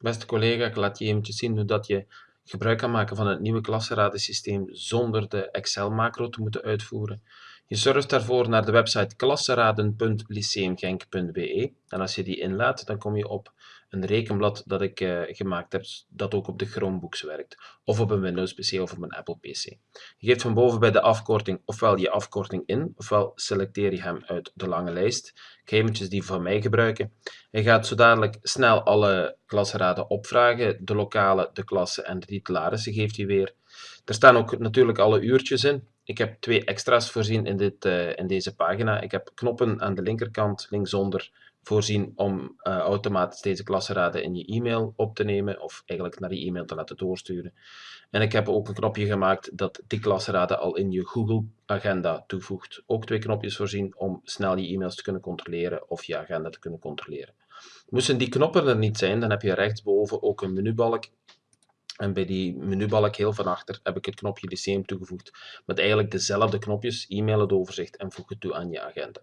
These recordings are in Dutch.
Beste collega, ik laat je eventjes zien hoe dat je gebruik kan maken van het nieuwe klasseradensysteem zonder de Excel-macro te moeten uitvoeren. Je surft daarvoor naar de website klasseraden.lyceumgenk.be en als je die inlaat, dan kom je op een rekenblad dat ik uh, gemaakt heb, dat ook op de Chromebooks werkt, of op een Windows PC of op een Apple PC. Je geeft van boven bij de afkorting ofwel je afkorting in, ofwel selecteer je hem uit de lange lijst. Ik ga eventjes die van mij gebruiken. Je gaat zo dadelijk snel alle klasraden opvragen, de lokale, de klasse en de titularissen geeft hij weer. Er staan ook natuurlijk alle uurtjes in. Ik heb twee extra's voorzien in, dit, uh, in deze pagina. Ik heb knoppen aan de linkerkant, linksonder, voorzien om uh, automatisch deze klasseraden in je e-mail op te nemen of eigenlijk naar je e-mail te laten doorsturen. En ik heb ook een knopje gemaakt dat die klasseraden al in je Google agenda toevoegt. Ook twee knopjes voorzien om snel je e-mails te kunnen controleren of je agenda te kunnen controleren. Moesten die knoppen er niet zijn, dan heb je rechtsboven ook een menubalk en bij die menubalk heel van achter heb ik het knopje Lyceum toegevoegd met eigenlijk dezelfde knopjes, e-mail het overzicht en voeg het toe aan je agenda.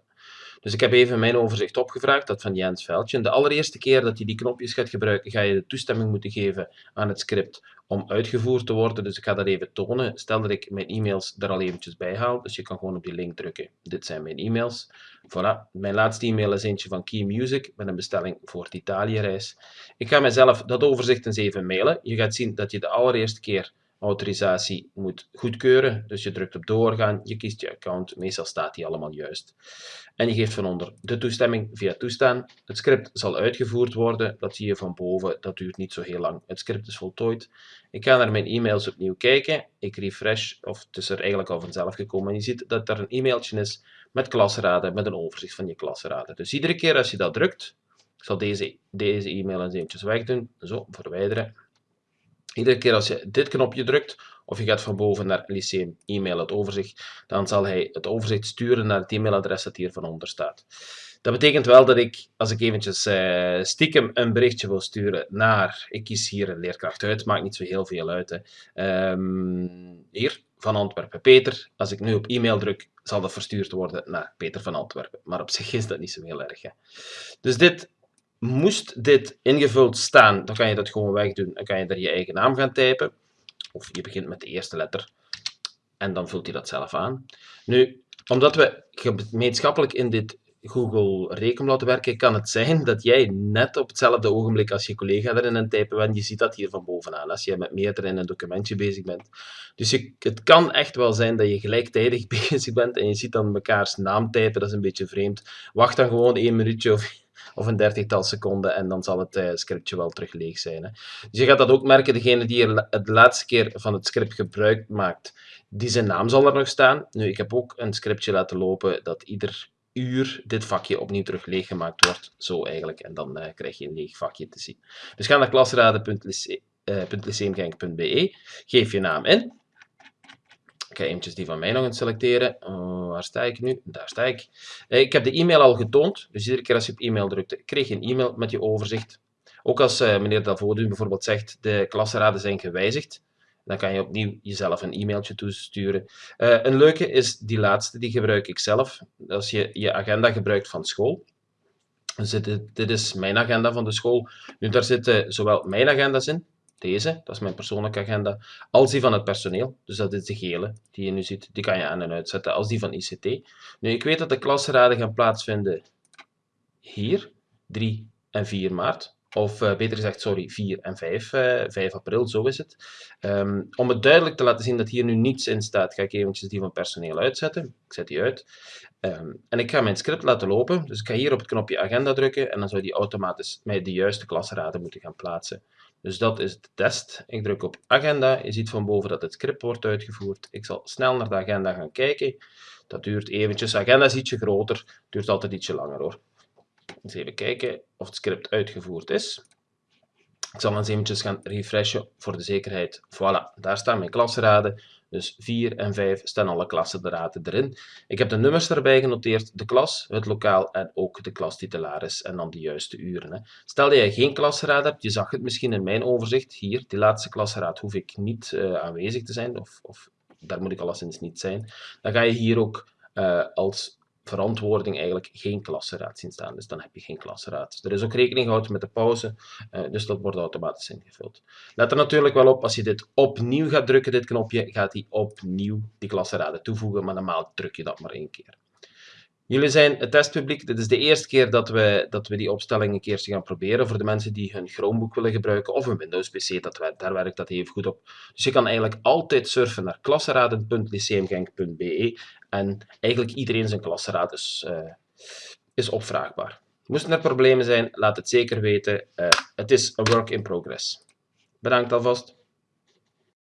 Dus ik heb even mijn overzicht opgevraagd, dat van Jens Veldje. de allereerste keer dat je die knopjes gaat gebruiken, ga je de toestemming moeten geven aan het script om uitgevoerd te worden. Dus ik ga dat even tonen. Stel dat ik mijn e-mails er al eventjes bij haal. Dus je kan gewoon op die link drukken. Dit zijn mijn e-mails. Voilà. Mijn laatste e-mail is eentje van Key Music met een bestelling voor het Italië-reis. Ik ga mezelf dat overzicht eens even mailen. Je gaat zien dat je de allereerste keer autorisatie moet goedkeuren. Dus je drukt op doorgaan, je kiest je account, meestal staat die allemaal juist. En je geeft van onder de toestemming via toestaan. Het script zal uitgevoerd worden, dat zie je van boven, dat duurt niet zo heel lang. Het script is voltooid. Ik ga naar mijn e-mails opnieuw kijken, ik refresh, of het is er eigenlijk al vanzelf gekomen. En je ziet dat er een e-mailtje is met klasraden, met een overzicht van je klasraden. Dus iedere keer als je dat drukt, ik zal deze, deze e-mail eens eventjes wegdoen, zo, verwijderen. Iedere keer als je dit knopje drukt, of je gaat van boven naar Lyceum e-mail het overzicht, dan zal hij het overzicht sturen naar het e-mailadres dat hier van onder staat. Dat betekent wel dat ik, als ik eventjes uh, stiekem een berichtje wil sturen naar, ik kies hier een leerkracht uit, maakt niet zo heel veel uit. Hè. Um, hier, van Antwerpen, Peter. Als ik nu op e-mail druk, zal dat verstuurd worden naar Peter van Antwerpen. Maar op zich is dat niet zo heel erg. Hè. Dus dit Moest dit ingevuld staan, dan kan je dat gewoon wegdoen. Dan kan je er je eigen naam gaan typen. Of je begint met de eerste letter. En dan vult hij dat zelf aan. Nu, omdat we gemeenschappelijk in dit Google Rekenblad werken, kan het zijn dat jij net op hetzelfde ogenblik als je collega erin aan typen bent, je ziet dat hier van bovenaan, als je met meerdere in een documentje bezig bent. Dus je, het kan echt wel zijn dat je gelijktijdig bezig bent en je ziet dan mekaars naam typen, dat is een beetje vreemd. Wacht dan gewoon één minuutje of of een dertigtal seconden en dan zal het uh, scriptje wel terug leeg zijn. Hè. Dus je gaat dat ook merken, degene die er de laatste keer van het script gebruik maakt, die zijn naam zal er nog staan. Nu, ik heb ook een scriptje laten lopen dat ieder uur dit vakje opnieuw terug leeggemaakt wordt. Zo eigenlijk. En dan uh, krijg je een leeg vakje te zien. Dus ga naar klasraden.lyceumgenk.be, geef je naam in ga eventjes die van mij nog eens selecteren. Uh, waar sta ik nu? Daar sta ik. Uh, ik heb de e-mail al getoond, dus iedere keer als je op e-mail drukte, kreeg je een e-mail met je overzicht. Ook als uh, meneer Davodu bijvoorbeeld zegt, de klasraden zijn gewijzigd, dan kan je opnieuw jezelf een e-mailtje toesturen. een leuke is die laatste, die gebruik ik zelf. Als je je agenda gebruikt van school, dus dit, dit is mijn agenda van de school. Nu, daar zitten zowel mijn agenda's in, deze, dat is mijn persoonlijke agenda, als die van het personeel. Dus dat is de gele die je nu ziet. Die kan je aan en uitzetten als die van ICT. Nu, ik weet dat de klasraden gaan plaatsvinden hier, 3 en 4 maart. Of uh, beter gezegd, sorry, 4 en 5, uh, 5 april, zo is het. Um, om het duidelijk te laten zien dat hier nu niets in staat, ga ik eventjes die van personeel uitzetten. Ik zet die uit. Um, en ik ga mijn script laten lopen. Dus ik ga hier op het knopje agenda drukken en dan zou die automatisch mij de juiste klasraden moeten gaan plaatsen. Dus dat is de test. Ik druk op agenda. Je ziet van boven dat het script wordt uitgevoerd. Ik zal snel naar de agenda gaan kijken. Dat duurt eventjes. Agenda is ietsje groter. duurt altijd ietsje langer hoor. Even kijken of het script uitgevoerd is. Ik zal eens eventjes gaan refreshen voor de zekerheid. Voilà, daar staan mijn klasraden. Dus 4 en 5 staan alle klassenraden erin. Ik heb de nummers erbij genoteerd, de klas, het lokaal en ook de klastitularis en dan de juiste uren. Hè. Stel dat je geen klasraad hebt, je zag het misschien in mijn overzicht, hier, die laatste klasraad hoef ik niet uh, aanwezig te zijn, of, of daar moet ik alleszins niet zijn. Dan ga je hier ook uh, als verantwoording eigenlijk geen klassenraad zien staan. Dus dan heb je geen klassenraad. Dus er is ook rekening gehouden met de pauze, uh, dus dat wordt automatisch ingevuld. Let er natuurlijk wel op, als je dit opnieuw gaat drukken, dit knopje, gaat hij opnieuw die klassenraden toevoegen, maar normaal druk je dat maar één keer. Jullie zijn het testpubliek. Dit is de eerste keer dat we, dat we die opstelling een keertje gaan proberen voor de mensen die hun Chromebook willen gebruiken of een Windows PC, dat, daar werkt dat even goed op. Dus je kan eigenlijk altijd surfen naar klassenraden.lyceumgenk.be en eigenlijk iedereen zijn klassenraad is, uh, is opvraagbaar. Moesten er problemen zijn, laat het zeker weten. Uh, het is een work in progress. Bedankt alvast.